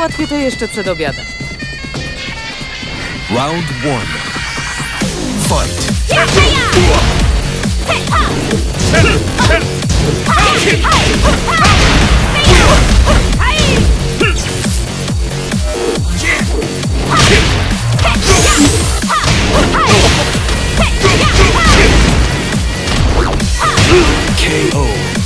Załatwię to jeszcze przed obiadem. Round one. Fight. KO.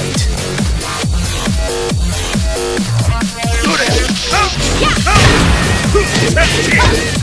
Fight. KO.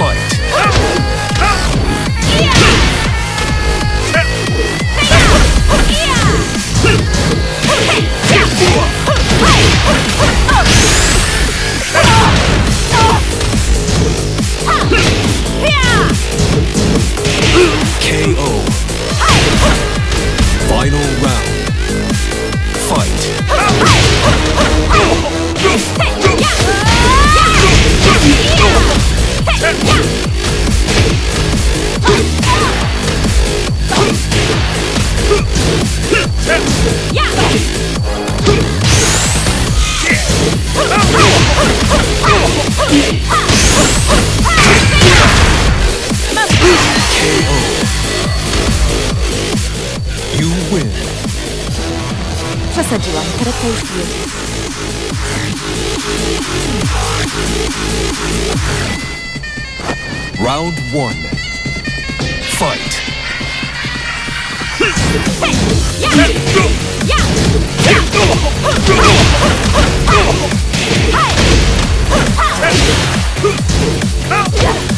Fight. KO. Final round. Fight. KO. Przesadziłam, teraz to już jest. Round one. Fight. KO.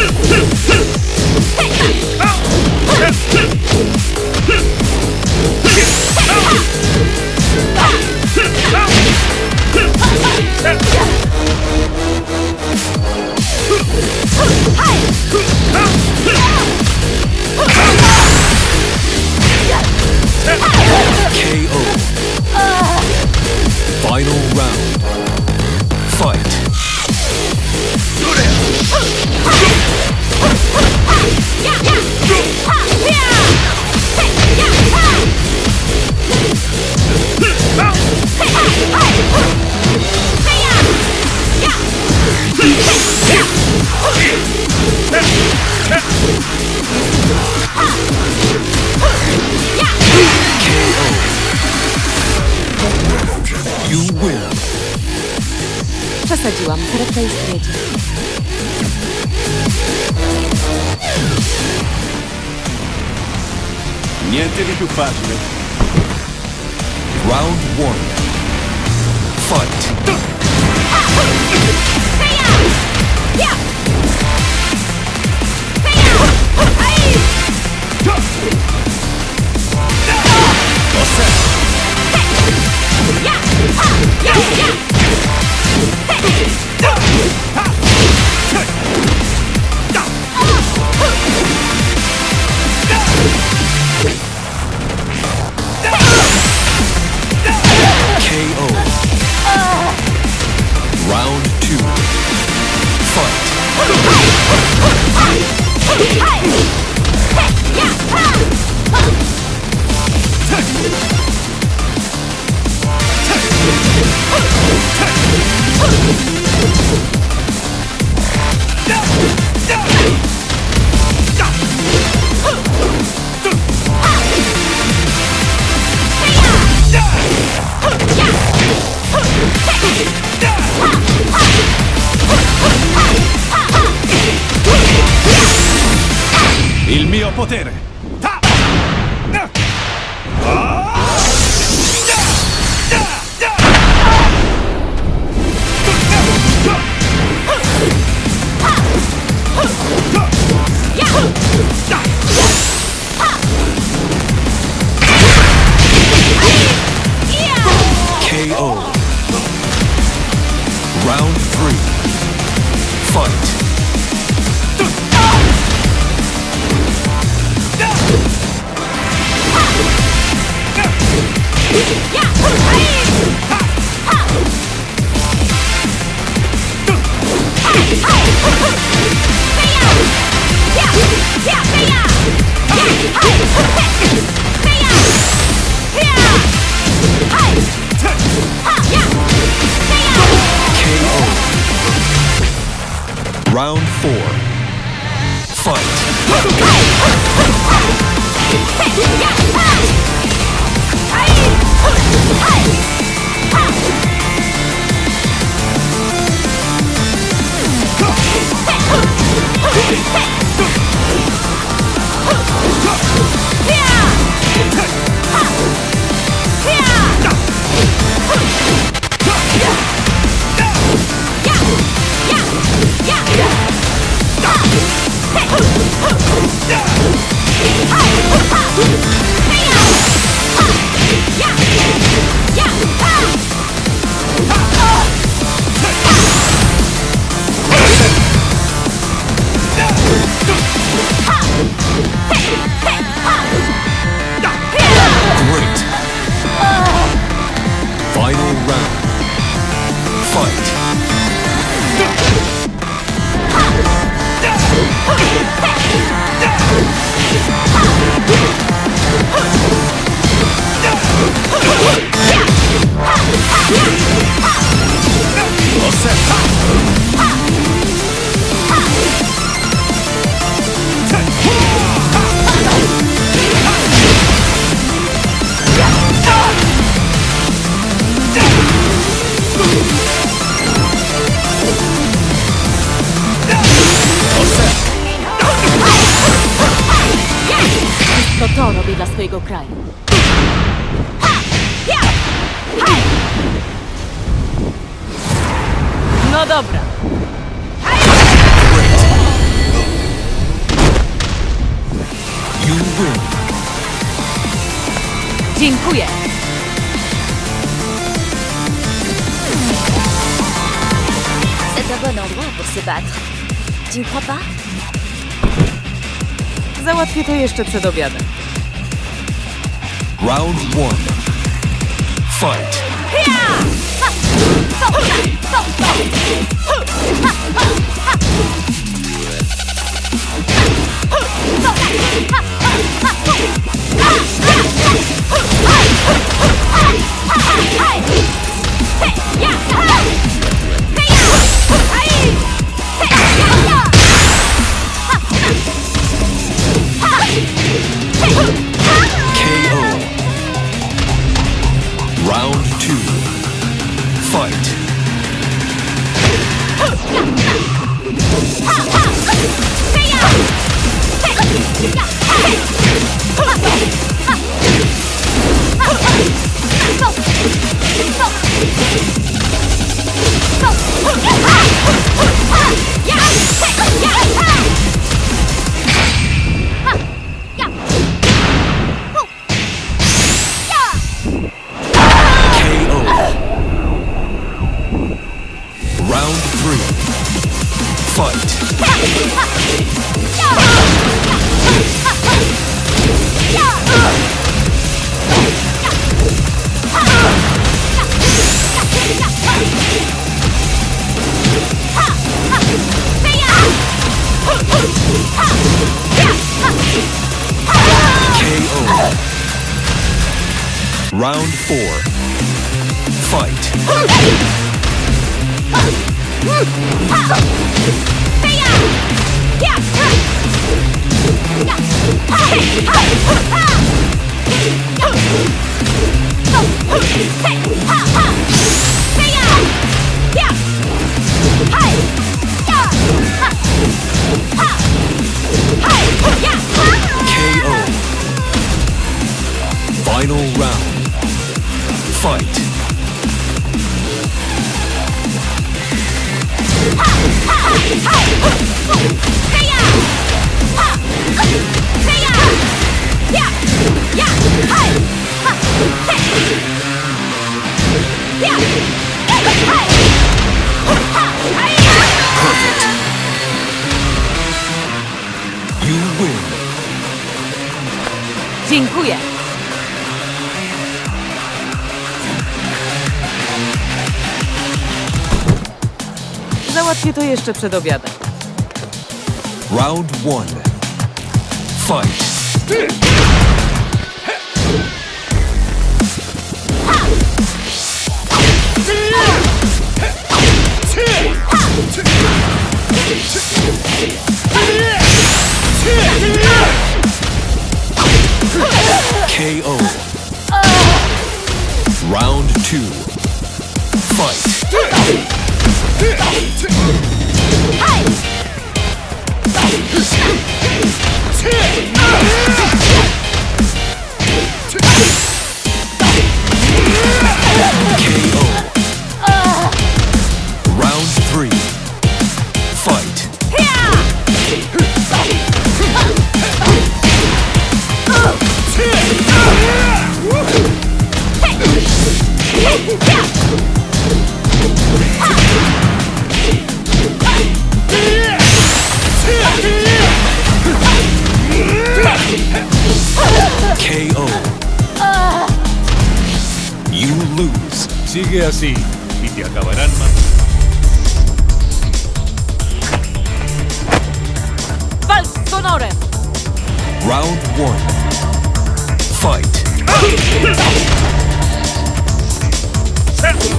흠흠 Przesadziłam. Karetka już jedzie. Niente di più facile. Round one. Fight. KO. Uh, potere. Round four. Fight. Swojego kraju. No dobra. Dziękuję. C'est un bon endroit pour se battre. Tu ne crois pas Załatwię to jeszcze przed obiadem. Round one. Fight. KO. 嘿嘿 Dziękuję. Załatwię to jeszcze przed obiadem. Round one. Fight. KO. KO. You lose. Sigue así y te acabarán más. Walcz z! Round one. Fight. Huh!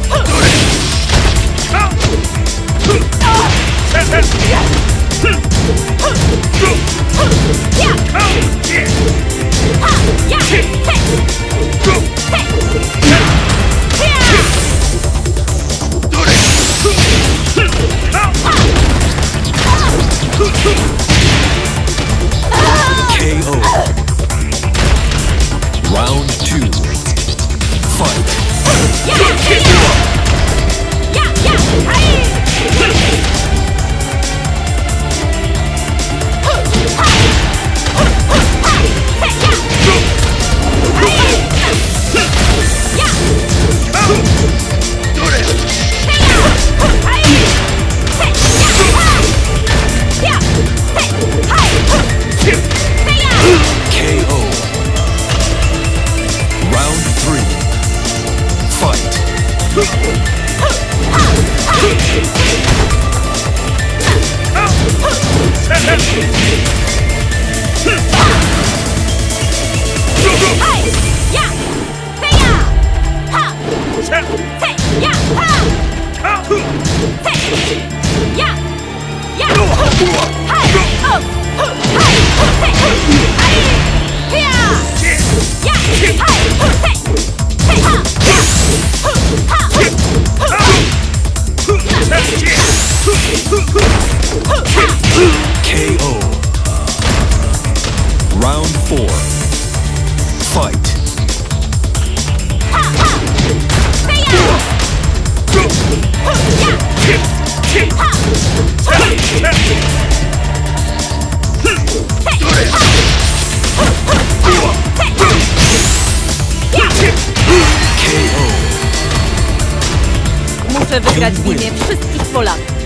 imię wszystkich Polaków.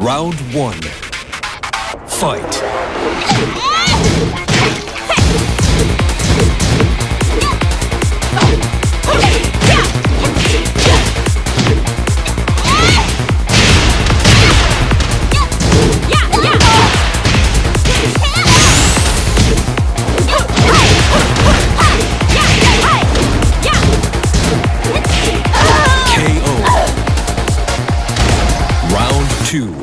Round one. Fight. two.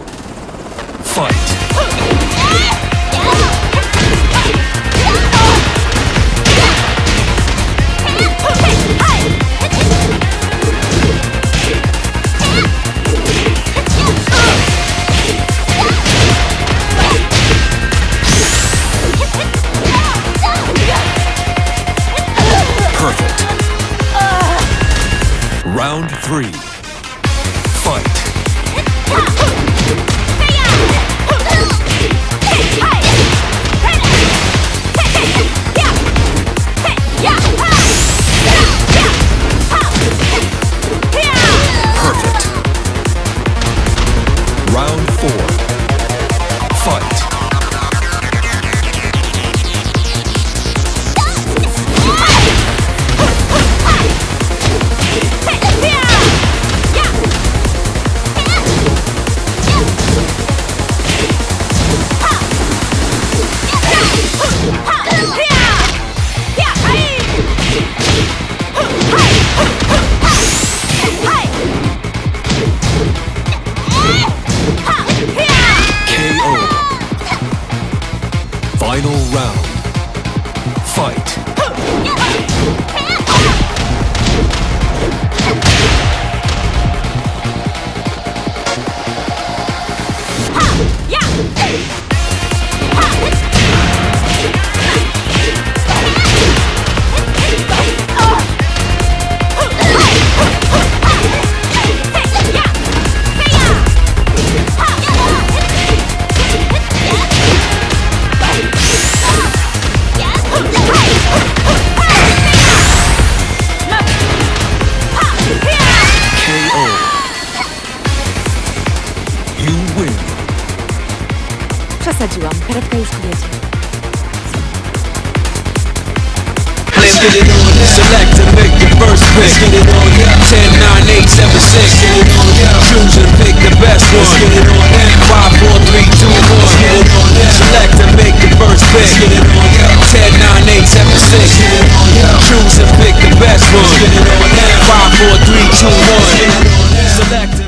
get it on yeah. Select and make your first pick. Let's get it on yeah. 10, 9, 8, 7, 6. Let's get it on yeah. Choose and pick the best one. Let's get it on yeah. 5, 4, 3, 2, 1. Let's get it on yeah. Select and make your first pick. Let's get it on yeah. 10, 9, 8, 7, 6. Let's get it on yeah. Choose and pick the best one. Let's get it on yeah. 5, 4, 3, 2, 1. Select